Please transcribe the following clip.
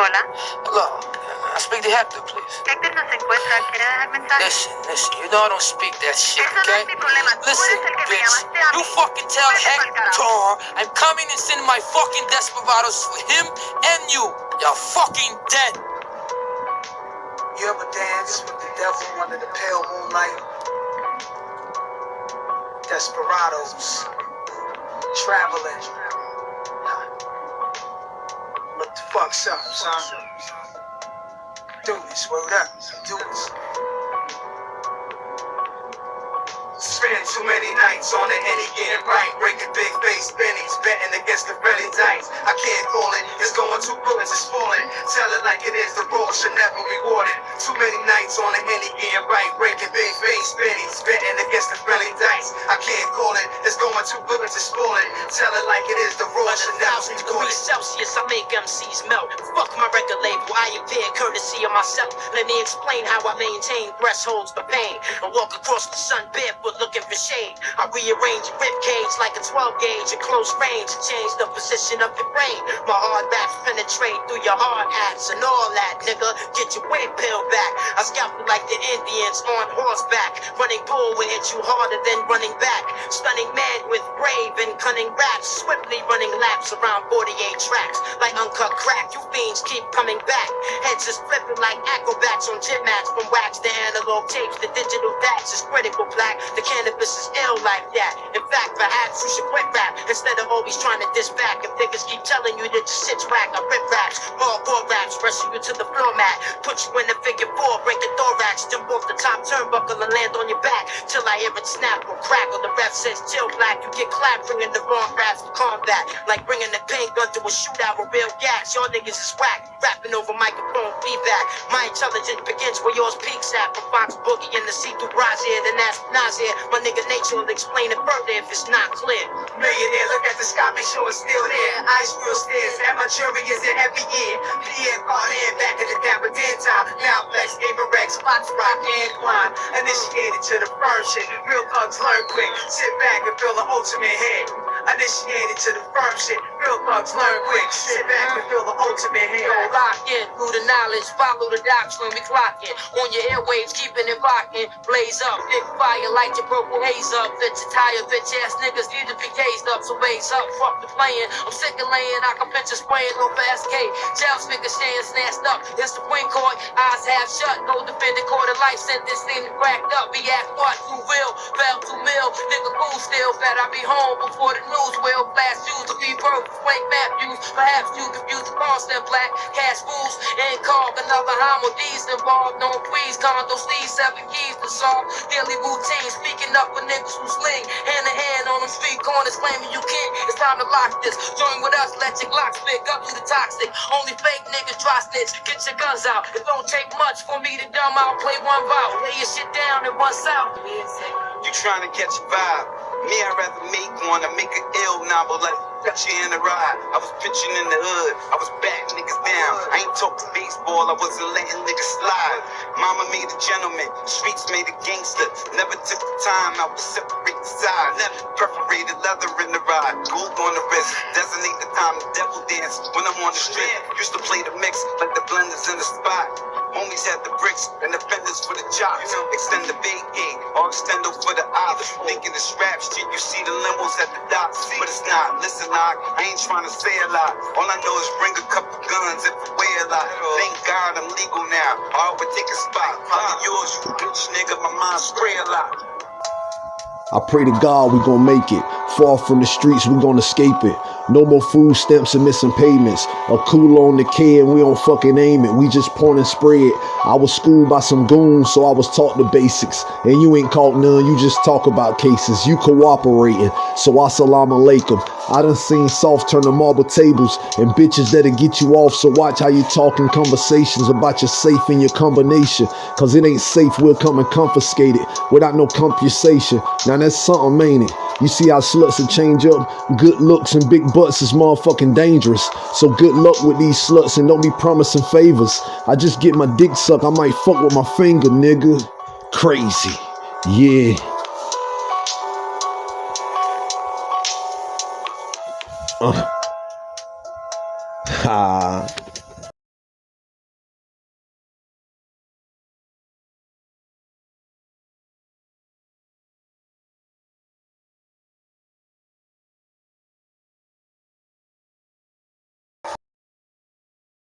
Hola. Look, I speak to Hector, please. Hector no se encuentra. ¿Quiere dejar mensaje? Listen, listen, you know I don't speak that shit, Eso no okay? es mi problema. Listen, eres el que me bitch, you fucking tell Vete Hector I'm coming and sending my fucking desperados for him and you. Y'all fucking dead. You ever dance with the devil under the pale moonlight? Desperados, traveling. What the fuck's up, son? Do this, word up, do this. Spend too many nights on the Henny getting right, breaking big face bennies, betting against the belly dice. I can't call it, it's going too good, it's falling. Tell it like it is, the road should never be rewarded. Too many nights on the Henny getting right, breaking big face I courtesy of myself. Let me explain how I maintain thresholds for pain. I walk across the sun barefoot looking for shade. I rearrange your rib cage like a 12 gauge at close range to change the position of your brain. My hard raps penetrate through your hard hats and all that, nigga. Get your weight pill back. I scalp you like the Indians on horseback. Running bull will hit you harder than running back. Stunning man with brave and cunning raps. Swiftly running laps around 48 tracks. Like uncut crack, you fiends keep coming back. Is flipping like acrobats on gym mats. From wax to analog tapes, the digital dax is critical black. The cannabis is ill like that. In fact, perhaps you should quit rap instead of always trying to diss back. If niggas keep telling you that your shit's whack, I rip raps, hardcore raps, wrestle you to the floor mat, put you in the figure four, break the thorax, jump off the top turnbuckle and land on your back till I hear it snap or crackle. The ref says chill black, you get clapped, bringing the wrong raps for combat, like bringing the paint gun to a shootout with real gas Y'all niggas is whack, rapping over microphone feedback. My intelligence begins where yours peaks at. From Fox Boogie and the see-through here, then that's Nasir. My nigga nature will explain it further if it's not clear. Millionaire, look at the sky, make sure it's still there. Ice real stairs, and my is in every year. Pierre Barnett, back in the Dapper Dan time. Now Flex, Avirex, spots rock and climb. Initiated to the firm shit. Real thugs learn quick. Sit back and feel the ultimate hit. Initiated to the firm shit. Real thugs learn quick. Sit back and feel the ultimate hit. Lock in through the knowledge, follow the doctrine, we clocking. On your airwaves, keeping it rocking. Blaze up, big fire, light your purple haze up. Fit your tire, bitch ass niggas need to be gazed up, so raise up, fuck the playing. I'm sick of laying, I can picture spraying over SK. Jail speaker saying snatched up. It's the Supreme Court, eyes half shut. No defendant court of life sentence seem to cracked up. Be asked what, who will, fell to mill. Nigga cool still, bet I be home before the will. Flash shoes to rebirth, flank map use. Perhaps you confuse the constant black. Cash fools and carve another homo D's involved. No please, condo sleeves, seven keys to solve. Daily routine, speaking up for niggas who sling. Hand in hand on them street corners, claiming you can't. It's time to lock this. Join with us, let your Glocks pick up to the toxic. Only fake niggas try snitch. Get your guns out. It don't take much for me to dumb out. Play one vow. Lay your shit down and one south. You trying to catch a vibe. Me, I'd rather make one to make an ill novel. Like you in the ride. I was pitching in the hood. I was batting niggas down. I ain't talking baseball. I wasn't letting niggas slide. Mama made a gentleman. Streets made a gangster. Never took the time. I would separate the. Never perforated leather in the ride. Gold on the wrist. Designate the time to devil dance when I'm on the strip. Used to play the mix like the blenders in the spot. Homies had the bricks and the fenders for the jocks. Extend the big gate or extendo for the ops. Thinking it's rap shit, you see the limos at the docks. But it's not. Listen, knock, I ain't trying to say a lot. All I know is bring a couple guns if I wear a lot. Thank God I'm legal now. I would take a spot. Probably yours, you bitch nigga. My mind spray a lot. I pray to God we gon' make it. Far from the streets, we gon' escape it. No more food stamps and missing payments. A cool on the kid, we don't fucking aim it. We just point and spray it. I was schooled by some goons, so I was taught the basics. And you ain't caught none, you just talk about cases. You cooperating, so assalamu alaikum. I done seen soft turn the marble tables and bitches that'll get you off. So watch how you talking conversations about your safe and your combination. Cause it ain't safe, we'll come and confiscate it without no compensation. Now that's something, ain't it? You see how sluts will change up? Good looks and big butts is motherfucking dangerous. So good luck with these sluts and don't be promising favors. I just get my dick sucked, I might fuck with my finger, nigga. Crazy. Yeah. Uh. Ha.